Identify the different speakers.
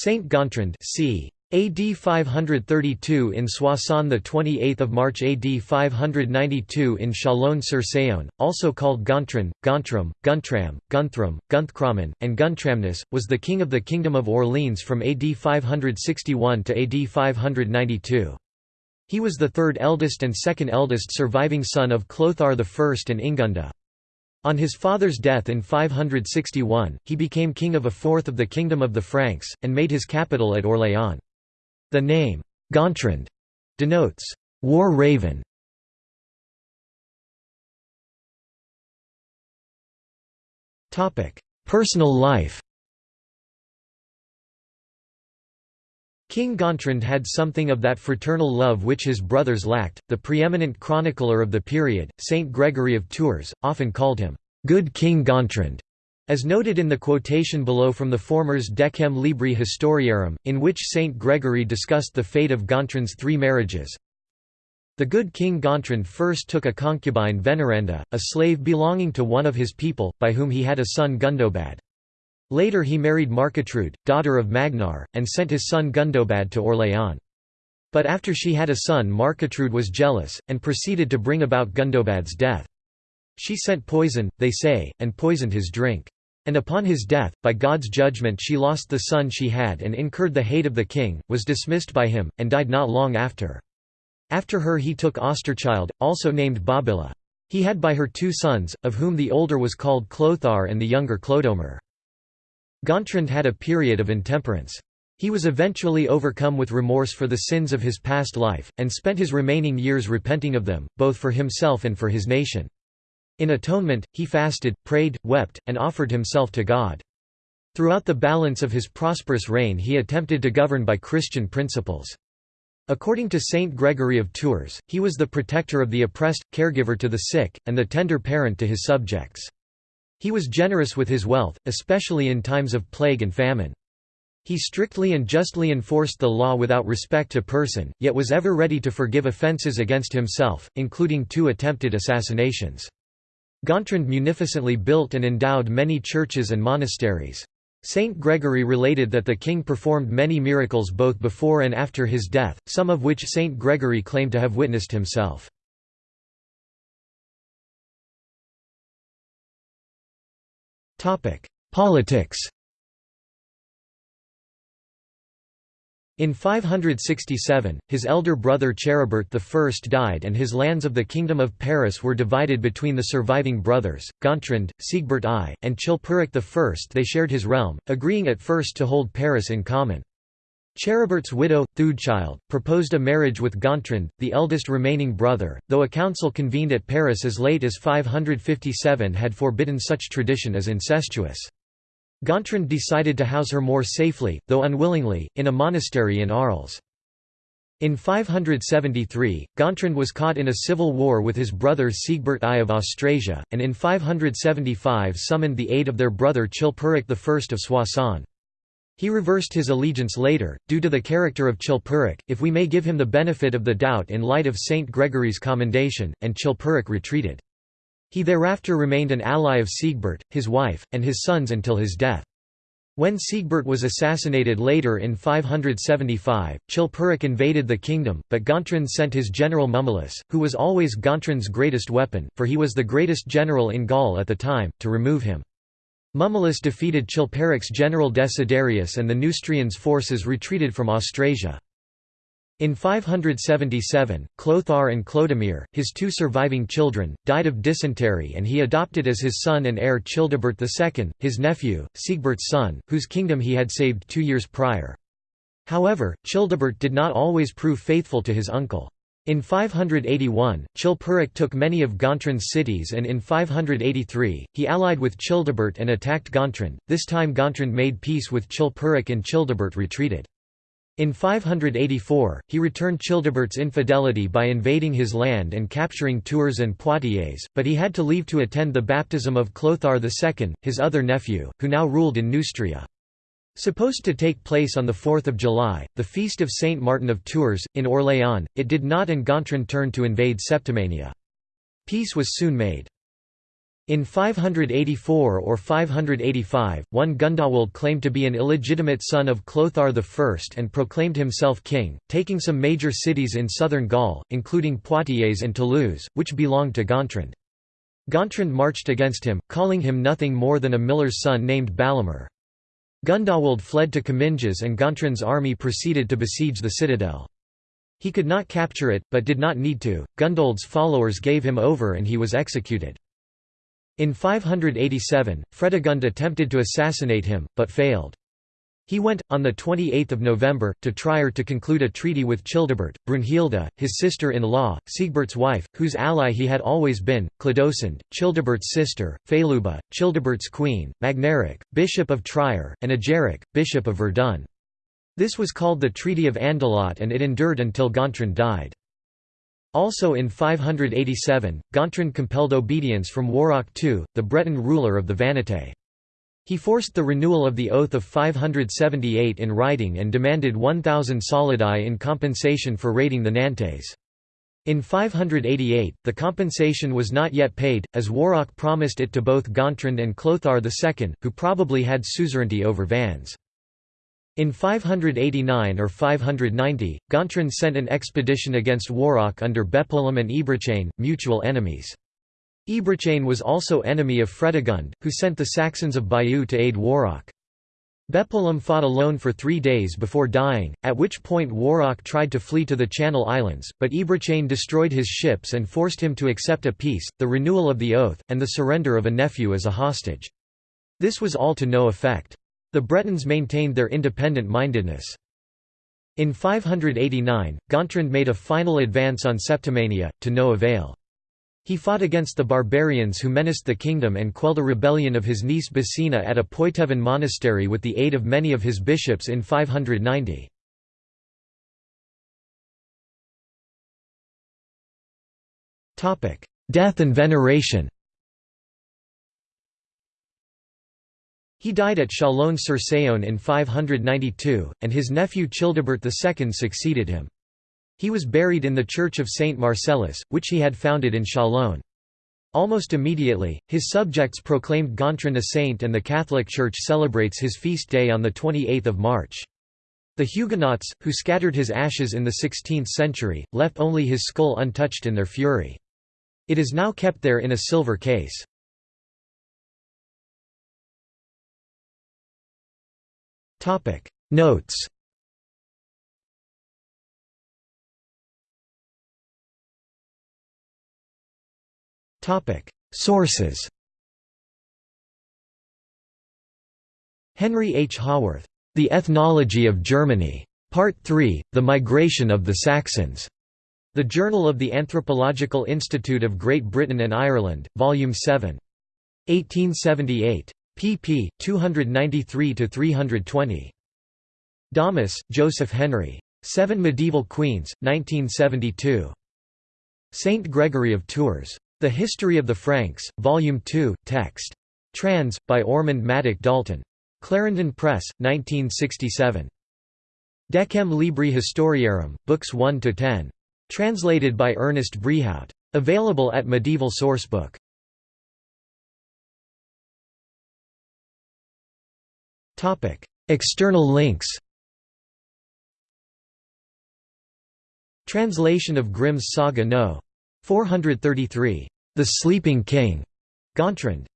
Speaker 1: Saint Gontran c. AD 532 in Soissons the 28th of March AD 592 in Chalon-sur-Saône also called Gontran, Gontram, Guntram, Gunthram, Gunthchramn and Guntramnus was the king of the kingdom of Orleans from AD 561 to AD 592 He was the third eldest and second eldest surviving son of Clothar I and Ingunda on his father's death in 561, he became king of a fourth of the kingdom of the Franks, and made his capital at Orléans. The name, Gontrand, denotes, war raven. Personal life King Gontrand had something of that fraternal love which his brothers lacked. The preeminent chronicler of the period, Saint Gregory of Tours, often called him, Good King Gontrand, as noted in the quotation below from the former's Decem Libri Historiarum, in which Saint Gregory discussed the fate of Gontrand's three marriages. The good King Gontrand first took a concubine Veneranda, a slave belonging to one of his people, by whom he had a son Gundobad. Later he married Marcatrude, daughter of Magnar, and sent his son Gundobad to Orléans. But after she had a son Marcatrude was jealous, and proceeded to bring about Gundobad's death. She sent poison, they say, and poisoned his drink. And upon his death, by God's judgment she lost the son she had and incurred the hate of the king, was dismissed by him, and died not long after. After her he took Austrechild, also named Bobilla. He had by her two sons, of whom the older was called Clothar and the younger Clodomir. Gontrand had a period of intemperance. He was eventually overcome with remorse for the sins of his past life, and spent his remaining years repenting of them, both for himself and for his nation. In atonement, he fasted, prayed, wept, and offered himself to God. Throughout the balance of his prosperous reign he attempted to govern by Christian principles. According to Saint Gregory of Tours, he was the protector of the oppressed, caregiver to the sick, and the tender parent to his subjects. He was generous with his wealth, especially in times of plague and famine. He strictly and justly enforced the law without respect to person, yet was ever ready to forgive offences against himself, including two attempted assassinations. Gontrand munificently built and endowed many churches and monasteries. Saint Gregory related that the king performed many miracles both before and after his death, some of which Saint Gregory claimed to have witnessed himself. Politics In 567, his elder brother Charibert I died and his lands of the Kingdom of Paris were divided between the surviving brothers, Gontrand, Sigebert I, and Chilperic I. They shared his realm, agreeing at first to hold Paris in common. Charibert's widow, Theudechild, proposed a marriage with Gontrand, the eldest remaining brother, though a council convened at Paris as late as 557 had forbidden such tradition as incestuous. Gontrand decided to house her more safely, though unwillingly, in a monastery in Arles. In 573, Gontrand was caught in a civil war with his brother Sigebert I of Austrasia, and in 575 summoned the aid of their brother Chilperic I of Soissons. He reversed his allegiance later, due to the character of Chilperic, if we may give him the benefit of the doubt in light of Saint Gregory's commendation, and Chilperic retreated. He thereafter remained an ally of Sigebert, his wife, and his sons until his death. When Sigebert was assassinated later in 575, Chilperic invaded the kingdom, but Gontrand sent his general Mummolus, who was always Gontrand's greatest weapon, for he was the greatest general in Gaul at the time, to remove him. Mummolus defeated Chilperic's general Desiderius and the Neustrians' forces retreated from Austrasia. In 577, Clothar and Clodomir, his two surviving children, died of dysentery and he adopted as his son and heir Childebert II, his nephew, Sigebert's son, whose kingdom he had saved two years prior. However, Childebert did not always prove faithful to his uncle. In 581, Chilperic took many of Gontran's cities and in 583, he allied with Childebert and attacked Gontran, This time Gontran made peace with Chilperic and Childebert retreated. In 584, he returned Childebert's infidelity by invading his land and capturing Tours and Poitiers, but he had to leave to attend the baptism of Clothar II, his other nephew, who now ruled in Neustria. Supposed to take place on 4 July, the feast of Saint Martin of Tours, in Orléans, it did not and Gontran turned to invade Septimania. Peace was soon made. In 584 or 585, one Gundoald claimed to be an illegitimate son of Clothar I and proclaimed himself king, taking some major cities in southern Gaul, including Poitiers and Toulouse, which belonged to Gontran. Gontran marched against him, calling him nothing more than a miller's son named Balamer. Gundoald fled to Comminges and Gontran's army proceeded to besiege the citadel. He could not capture it, but did not need to. Gundoald's followers gave him over and he was executed. In 587, Fredegund attempted to assassinate him, but failed. He went, on 28 November, to Trier to conclude a treaty with Childebert, Brunhilde, his sister-in-law, Sigebert's wife, whose ally he had always been, Clodosund, Childebert's sister, Feluba, Childebert's queen, Magneric, bishop of Trier, and Ageric, bishop of Verdun. This was called the Treaty of Andelot and it endured until Gontran died. Also in 587, Gontran compelled obedience from Waroch II, the Breton ruler of the Vannetais. He forced the renewal of the Oath of 578 in writing and demanded 1,000 solidi in compensation for raiding the Nantes. In 588, the compensation was not yet paid, as Waroch promised it to both Gontran and Clothar II, who probably had suzerainty over Vannes. In 589 or 590, Gontran sent an expedition against Waroch under Beppolem and Ebrachain, mutual enemies. Ebrachain was also enemy of Fredegund, who sent the Saxons of Bayeux to aid Waroch. Beppolem fought alone for three days before dying, at which point Waroch tried to flee to the Channel Islands, but Ebrachain destroyed his ships and forced him to accept a peace, the renewal of the oath, and the surrender of a nephew as a hostage. This was all to no effect. The Bretons maintained their independent-mindedness. In 589, Gontran made a final advance on Septimania, to no avail. He fought against the barbarians who menaced the kingdom and quelled a rebellion of his niece Basina at a Poitevin monastery with the aid of many of his bishops in 590. Death and veneration He died at Chalon-sur-Saône in 592, and his nephew Childebert II succeeded him. He was buried in the church of Saint Marcellus, which he had founded in Chalon. Almost immediately, his subjects proclaimed Gontran a saint and the Catholic Church celebrates his feast day on 28 March. The Huguenots, who scattered his ashes in the 16th century, left only his skull untouched in their fury. It is now kept there in a silver case. Notes Topic Sources Henry H. Howorth. The Ethnology of Germany. Part 3, The Migration of the Saxons. The Journal of the Anthropological Institute of Great Britain and Ireland, Volume 7. 1878 pp. 293–320. Dahmus, Joseph Henry. Seven Medieval Queens, 1972. Saint Gregory of Tours. The History of the Franks, Volume 2, text. Trans. by Ormonde Maddock Dalton. Clarendon Press, 1967. Decem Libri Historiarum, Books 1–10. Translated by Ernest Brehaut. Available at Medieval Sourcebook. External links. Translation of Grimm's Saga No. 433, The Sleeping King, Gontrand.